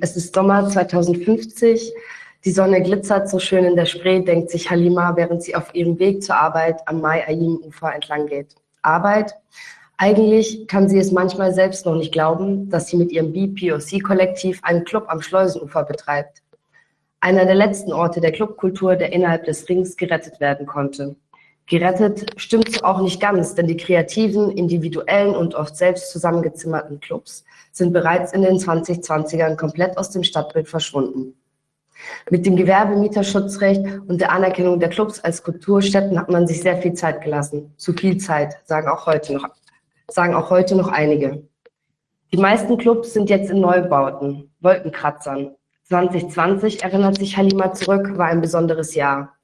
Es ist Sommer 2050. Die Sonne glitzert so schön in der Spree, denkt sich Halima, während sie auf ihrem Weg zur Arbeit am Mai-Ayim-Ufer entlang geht. Arbeit? Eigentlich kann sie es manchmal selbst noch nicht glauben, dass sie mit ihrem BPOC-Kollektiv einen Club am Schleusenufer betreibt. Einer der letzten Orte der Clubkultur, der innerhalb des Rings gerettet werden konnte. Gerettet stimmt auch nicht ganz, denn die kreativen, individuellen und oft selbst zusammengezimmerten Clubs sind bereits in den 2020ern komplett aus dem Stadtbild verschwunden. Mit dem Gewerbemieterschutzrecht und der Anerkennung der Clubs als Kulturstätten hat man sich sehr viel Zeit gelassen. Zu viel Zeit, sagen auch heute noch, sagen auch heute noch einige. Die meisten Clubs sind jetzt in Neubauten, Wolkenkratzern. 2020, erinnert sich Halima zurück, war ein besonderes Jahr.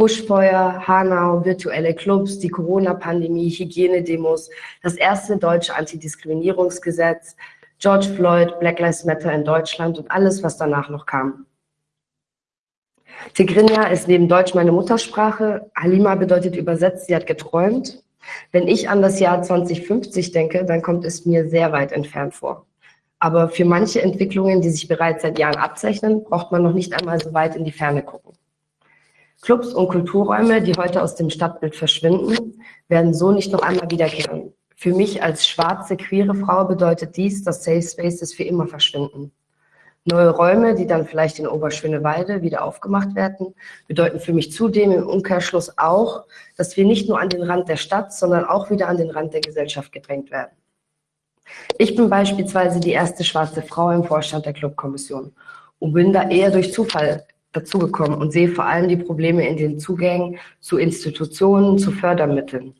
Buschfeuer, Hanau, virtuelle Clubs, die Corona-Pandemie, Hygienedemos, das erste deutsche Antidiskriminierungsgesetz, George Floyd, Black Lives Matter in Deutschland und alles, was danach noch kam. Tigrinya ist neben Deutsch meine Muttersprache. Halima bedeutet übersetzt, sie hat geträumt. Wenn ich an das Jahr 2050 denke, dann kommt es mir sehr weit entfernt vor. Aber für manche Entwicklungen, die sich bereits seit Jahren abzeichnen, braucht man noch nicht einmal so weit in die Ferne gucken. Clubs und Kulturräume, die heute aus dem Stadtbild verschwinden, werden so nicht noch einmal wiederkehren. Für mich als schwarze, queere Frau bedeutet dies, dass Safe Spaces für immer verschwinden. Neue Räume, die dann vielleicht in Oberschöneweide wieder aufgemacht werden, bedeuten für mich zudem im Umkehrschluss auch, dass wir nicht nur an den Rand der Stadt, sondern auch wieder an den Rand der Gesellschaft gedrängt werden. Ich bin beispielsweise die erste schwarze Frau im Vorstand der Clubkommission und bin da eher durch Zufall dazugekommen und sehe vor allem die Probleme in den Zugängen zu Institutionen, zu Fördermitteln.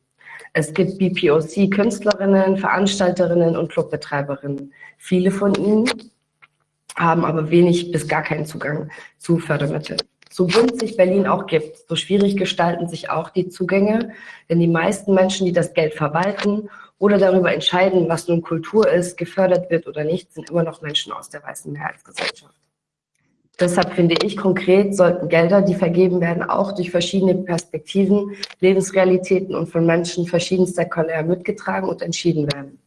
Es gibt BPOC-Künstlerinnen, Veranstalterinnen und Clubbetreiberinnen. Viele von ihnen haben aber wenig bis gar keinen Zugang zu Fördermitteln. So günstig Berlin auch gibt, so schwierig gestalten sich auch die Zugänge, denn die meisten Menschen, die das Geld verwalten oder darüber entscheiden, was nun Kultur ist, gefördert wird oder nicht, sind immer noch Menschen aus der weißen Mehrheitsgesellschaft. Deshalb finde ich konkret, sollten Gelder, die vergeben werden, auch durch verschiedene Perspektiven, Lebensrealitäten und von Menschen verschiedenster Couleur mitgetragen und entschieden werden.